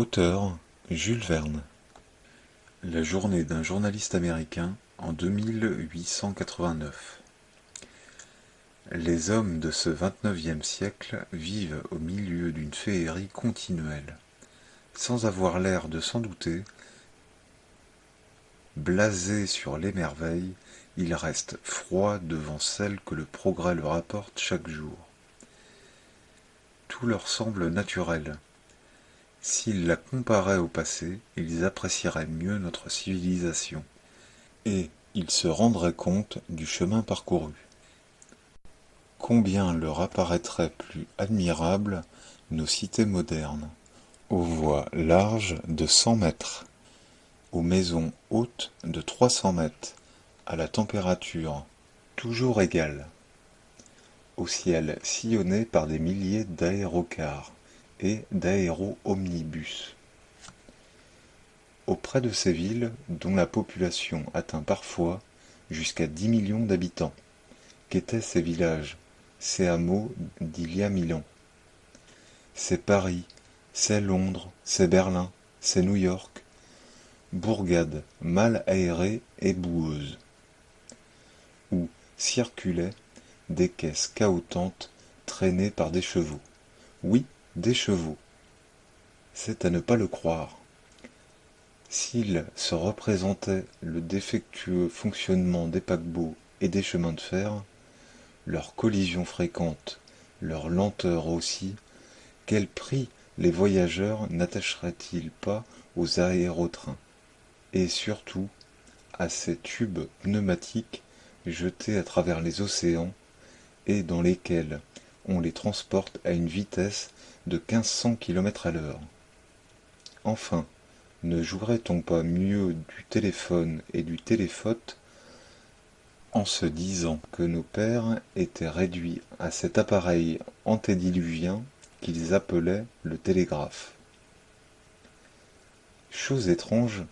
Auteur Jules Verne La journée d'un journaliste américain en 2889 Les hommes de ce vingt-neuvième siècle vivent au milieu d'une féerie continuelle. Sans avoir l'air de s'en douter, blasés sur les merveilles, ils restent froids devant celles que le progrès leur apporte chaque jour. Tout leur semble naturel, S'ils la comparaient au passé, ils apprécieraient mieux notre civilisation, et ils se rendraient compte du chemin parcouru. Combien leur apparaîtraient plus admirables nos cités modernes, aux voies larges de cent mètres, aux maisons hautes de trois cents mètres, à la température toujours égale, au ciel sillonné par des milliers d'aérocars et d'aéro-omnibus. Auprès de ces villes, dont la population atteint parfois jusqu'à dix millions d'habitants, qu'étaient ces villages, ces hameaux d'il y a mille ans C'est Paris, c'est Londres, c'est Berlin, c'est New York, bourgades mal aérées et boueuses, où circulaient des caisses cahotantes traînées par des chevaux. Oui, des chevaux. C'est à ne pas le croire. S'il se représentait le défectueux fonctionnement des paquebots et des chemins de fer, leur collision fréquente, leur lenteur aussi, quel prix les voyageurs n'attacheraient-ils pas aux aérotrains? Et surtout, à ces tubes pneumatiques jetés à travers les océans et dans lesquels on les transporte à une vitesse de quinze cents kilomètres à l'heure. Enfin, ne jouerait-on pas mieux du téléphone et du téléphote en se disant que nos pères étaient réduits à cet appareil antédiluvien qu'ils appelaient le télégraphe? Chose étrange,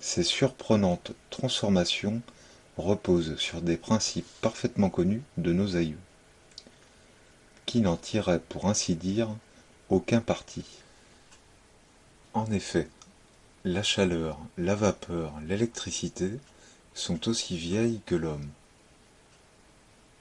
ces surprenantes transformations reposent sur des principes parfaitement connus de nos aïeux qui n'en tirait pour ainsi dire aucun parti. En effet, la chaleur, la vapeur, l'électricité sont aussi vieilles que l'homme.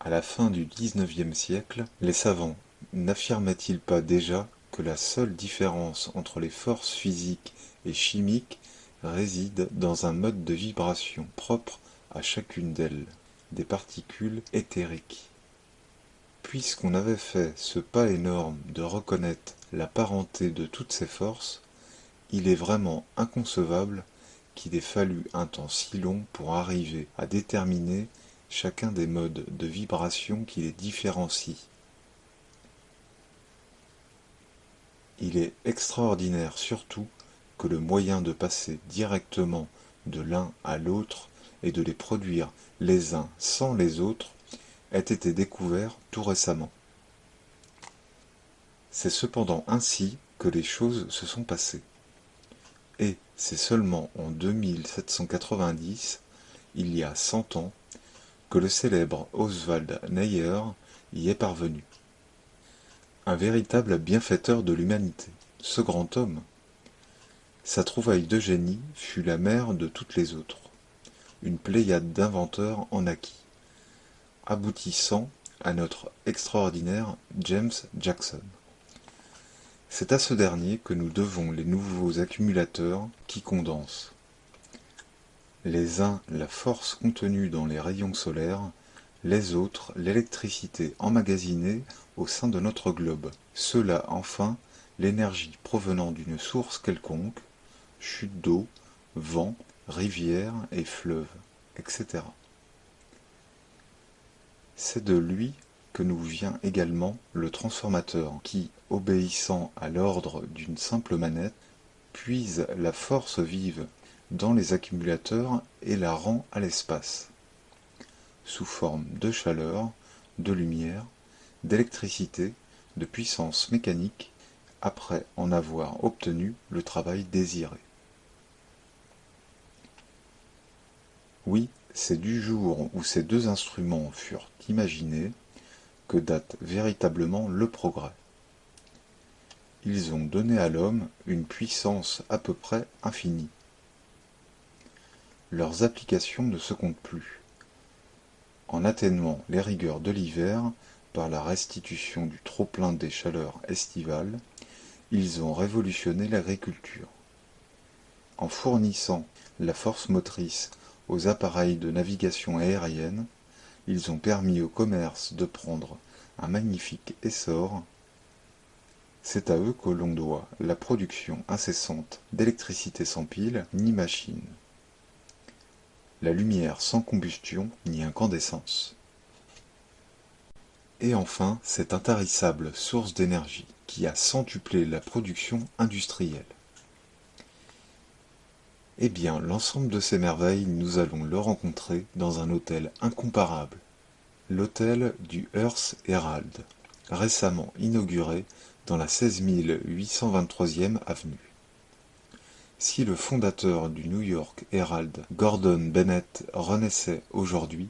À la fin du XIXe siècle, les savants n'affirmaient-ils pas déjà que la seule différence entre les forces physiques et chimiques réside dans un mode de vibration propre à chacune d'elles, des particules éthériques? Puisqu'on avait fait ce pas énorme de reconnaître la parenté de toutes ces forces, il est vraiment inconcevable qu'il ait fallu un temps si long pour arriver à déterminer chacun des modes de vibration qui les différencient. Il est extraordinaire surtout que le moyen de passer directement de l'un à l'autre et de les produire les uns sans les autres ait été découvert tout récemment. C'est cependant ainsi que les choses se sont passées. Et c'est seulement en 2790, il y a cent ans, que le célèbre Oswald Neyer y est parvenu. Un véritable bienfaiteur de l'humanité, ce grand homme. Sa trouvaille de génie fut la mère de toutes les autres. Une pléiade d'inventeurs en acquis aboutissant à notre extraordinaire James Jackson. C'est à ce dernier que nous devons les nouveaux accumulateurs qui condensent. Les uns la force contenue dans les rayons solaires, les autres l'électricité emmagasinée au sein de notre globe. Ceux-là enfin l'énergie provenant d'une source quelconque, chute d'eau, vent, rivière et fleuve, etc. C'est de lui que nous vient également le transformateur qui, obéissant à l'ordre d'une simple manette, puise la force vive dans les accumulateurs et la rend à l'espace, sous forme de chaleur, de lumière, d'électricité, de puissance mécanique, après en avoir obtenu le travail désiré. Oui, c'est du jour où ces deux instruments furent imaginés que date véritablement le progrès. ils ont donné à l'homme une puissance à peu près infinie. Leurs applications ne se comptent plus. En atténuant les rigueurs de l'hiver par la restitution du trop-plein des chaleurs estivales, ils ont révolutionné l'agriculture. En fournissant la force motrice aux appareils de navigation aérienne, ils ont permis au commerce de prendre un magnifique essor. C'est à eux que l'on doit la production incessante d'électricité sans pile ni machine, la lumière sans combustion ni incandescence. Et enfin, cette intarissable source d'énergie qui a centuplé la production industrielle. Eh bien, l'ensemble de ces merveilles, nous allons le rencontrer dans un hôtel incomparable, l'hôtel du Hearst Herald, récemment inauguré dans la 16823e avenue. Si le fondateur du New York Herald, Gordon Bennett, renaissait aujourd'hui,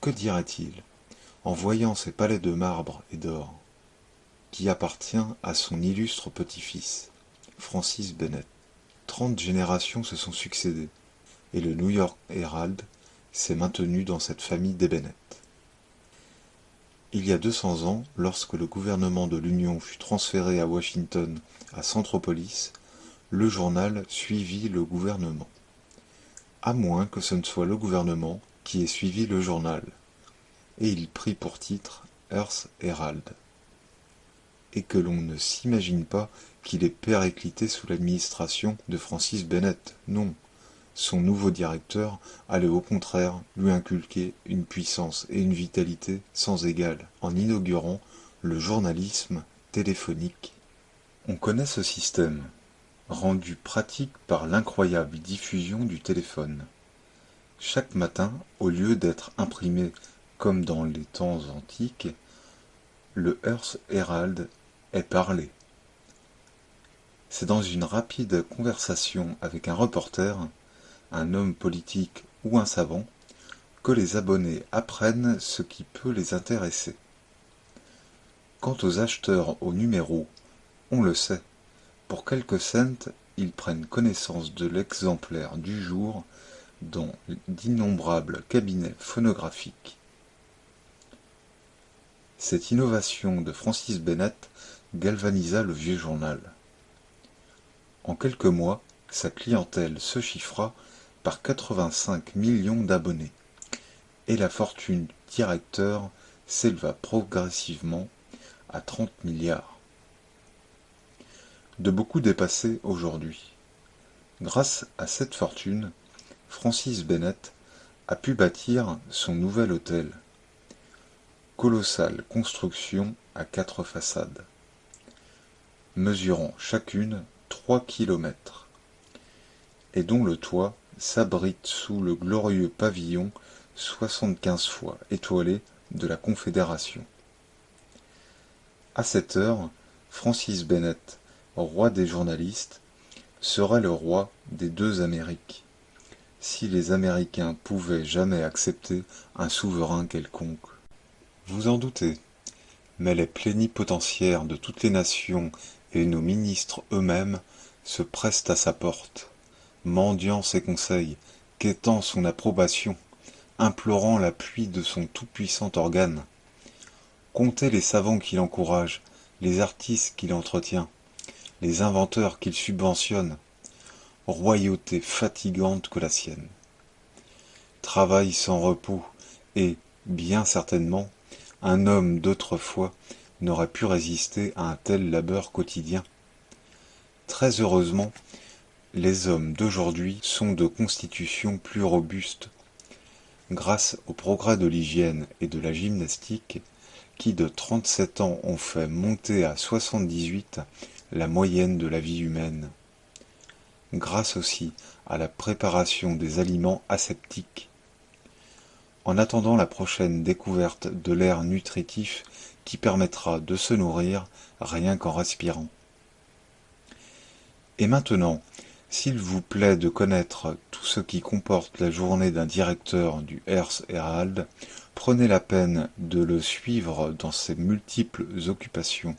que dirait-il en voyant ces palais de marbre et d'or, qui appartient à son illustre petit-fils, Francis Bennett? Trente générations se sont succédé, et le New York Herald s'est maintenu dans cette famille Bennett. Il y a deux cents ans, lorsque le gouvernement de l'Union fut transféré à Washington, à Centropolis, le journal suivit le gouvernement. À moins que ce ne soit le gouvernement qui ait suivi le journal. Et il prit pour titre Earth Herald. Et que l'on ne s'imagine pas qu'il est périclité sous l'administration de Francis Bennett. Non, son nouveau directeur allait au contraire lui inculquer une puissance et une vitalité sans égale en inaugurant le journalisme téléphonique. On connaît ce système, rendu pratique par l'incroyable diffusion du téléphone. Chaque matin, au lieu d'être imprimé comme dans les temps antiques, le Hearst Herald C'est dans une rapide conversation avec un reporter, un homme politique ou un savant, que les abonnés apprennent ce qui peut les intéresser. Quant aux acheteurs au numéro, on le sait, pour quelques cents, ils prennent connaissance de l'exemplaire du jour dans d'innombrables cabinets phonographiques. Cette innovation de Francis Bennett galvanisa le vieux journal. En quelques mois, sa clientèle se chiffra par 85 millions d'abonnés, et la fortune du directeur s'éleva progressivement à 30 milliards. De beaucoup dépassé aujourd'hui. Grâce à cette fortune, Francis Bennett a pu bâtir son nouvel hôtel. Colossale construction à quatre façades, mesurant chacune trois kilomètres, et dont le toit s'abrite sous le glorieux pavillon soixante-quinze fois étoilé de la Confédération. À cette heure, Francis Bennett, roi des journalistes, serait le roi des deux Amériques, si les Américains pouvaient jamais accepter un souverain quelconque. Vous en doutez, mais les plénipotentiaires de toutes les nations et nos ministres eux-mêmes se pressent à sa porte, mendiant ses conseils, quêtant son approbation, implorant l'appui de son tout-puissant organe. Comptez les savants qu'il encourage, les artistes qu'il entretient, les inventeurs qu'il subventionne, royauté fatigante que la sienne. Travail sans repos, et, bien certainement, un homme d'autrefois n'aurait pu résister à un tel labeur quotidien. Très heureusement, les hommes d'aujourd'hui sont de constitution plus robuste, grâce au progrès de l'hygiène et de la gymnastique, qui de 37 ans ont fait monter à 78 la moyenne de la vie humaine, grâce aussi à la préparation des aliments aseptiques. En attendant la prochaine découverte de l'air nutritif qui permettra de se nourrir rien qu'en respirant. Et maintenant, s'il vous plaît de connaître tout ce qui comporte la journée d'un directeur du Hearst Herald, prenez la peine de le suivre dans ses multiples occupations.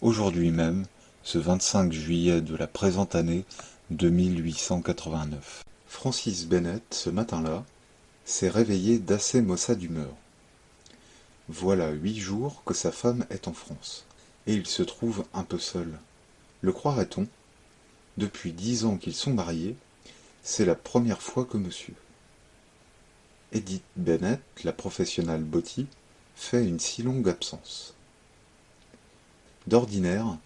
Aujourd'hui même, ce 25 juillet de la présente année de 1889. Francis Bennett, ce matin-là, s'est réveillé d'assez maussade d'humeur. Voilà huit jours que sa femme est en France, et il se trouve un peu seul. Le croirait-on? Depuis dix ans qu'ils sont mariés, c'est la première fois que monsieur. Edith Bennett, la professionnelle Botti, fait une si longue absence. D'ordinaire,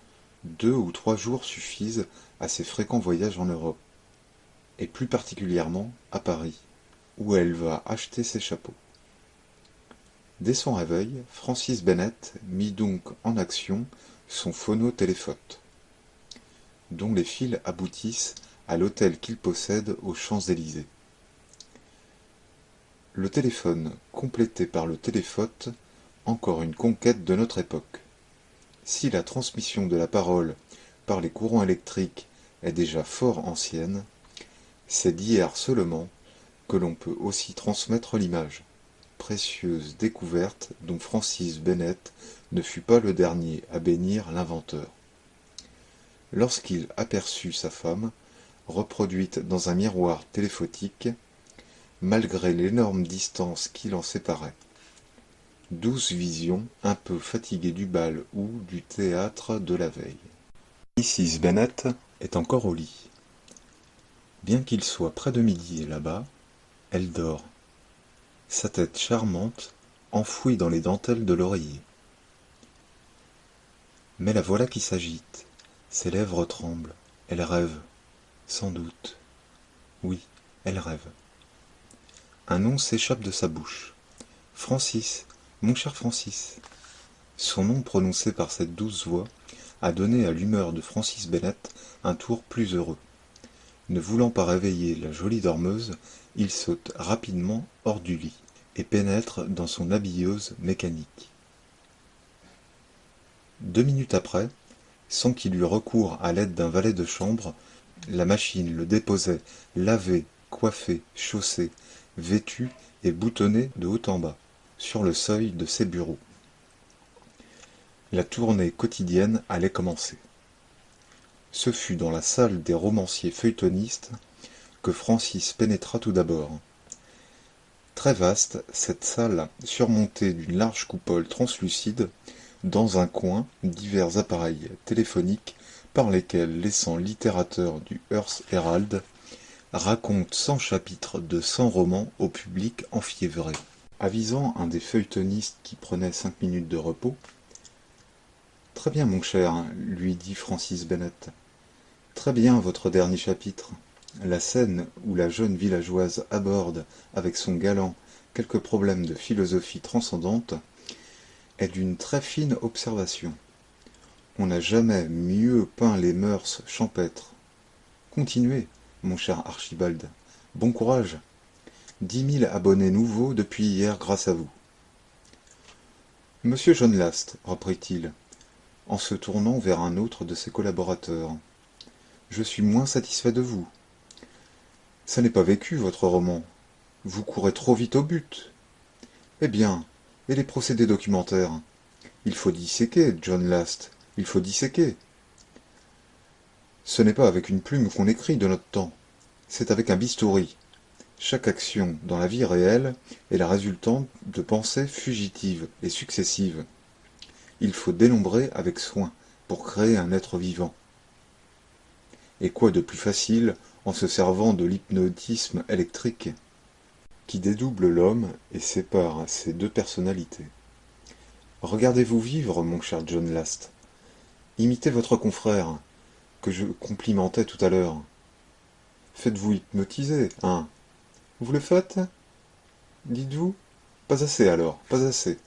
deux ou trois jours suffisent à ses fréquents voyages en Europe, et plus particulièrement à Paris, où elle va acheter ses chapeaux. Dès son réveil, Francis Bennett mit donc en action son phonotéléphote, dont les fils aboutissent à l'hôtel qu'il possède aux Champs-Élysées. Le téléphone complété par le téléphote, encore une conquête de notre époque. Si la transmission de la parole par les courants électriques est déjà fort ancienne, c'est d'hier seulement que l'on peut aussi transmettre l'image. Précieuse découverte dont Francis Bennett ne fut pas le dernier à bénir l'inventeur. Lorsqu'il aperçut sa femme, reproduite dans un miroir téléphotique, malgré l'énorme distance qui l'en séparait. Douce vision, un peu fatiguée du bal ou du théâtre de la veille. Mrs. Bennet est encore au lit. Bien qu'il soit près de midi là-bas, elle dort, sa tête charmante enfouie dans les dentelles de l'oreiller. Mais la voilà qui s'agite, ses lèvres tremblent, elle rêve, sans doute. Oui, elle rêve. Un nom s'échappe de sa bouche. Francis, mon cher Francis. Son nom prononcé par cette douce voix a donné à l'humeur de Francis Bennett un tour plus heureux. Ne voulant pas réveiller la jolie dormeuse, il saute rapidement hors du lit et pénètre dans son habilleuse mécanique. Deux minutes après, sans qu'il eût recours à l'aide d'un valet de chambre, la machine le déposait lavé, coiffé, chaussé, vêtu et boutonné de haut en bas, sur le seuil de ses bureaux. La tournée quotidienne allait commencer. Ce fut dans la salle des romanciers feuilletonistes que Francis pénétra tout d'abord. Très vaste, cette salle, surmontée d'une large coupole translucide, dans un coin, divers appareils téléphoniques par lesquels laissant littérateur du Hearst Herald raconte cent chapitres de cent romans au public enfiévré. Avisant un des feuilletonistes qui prenait cinq minutes de repos, Très bien, mon cher, lui dit Francis Bennett. Très bien, votre dernier chapitre. La scène où la jeune villageoise aborde avec son galant quelques problèmes de philosophie transcendante est d'une très fine observation. On n'a jamais mieux peint les mœurs champêtres. Continuez, mon cher Archibald. Bon courage. Dix mille abonnés nouveaux depuis hier grâce à vous. Monsieur John Last, reprit-il, en se tournant vers un autre de ses collaborateurs, je suis moins satisfait de vous. Ça n'est pas vécu, votre roman. Vous courez trop vite au but. Eh bien, et les procédés documentaires? Il faut disséquer, John Last, il faut disséquer. Ce n'est pas avec une plume qu'on écrit de notre temps, c'est avec un bistouri. Chaque action dans la vie réelle est la résultante de pensées fugitives et successives. Il faut dénombrer avec soin pour créer un être vivant. Et quoi de plus facile en se servant de l'hypnotisme électrique qui dédouble l'homme et sépare ses deux personnalités. Regardez-vous vivre, mon cher John Last. Imitez votre confrère, que je complimentais tout à l'heure. Faites-vous hypnotiser, hein? Vous le faites? Dites-vous? Pas assez alors, pas assez.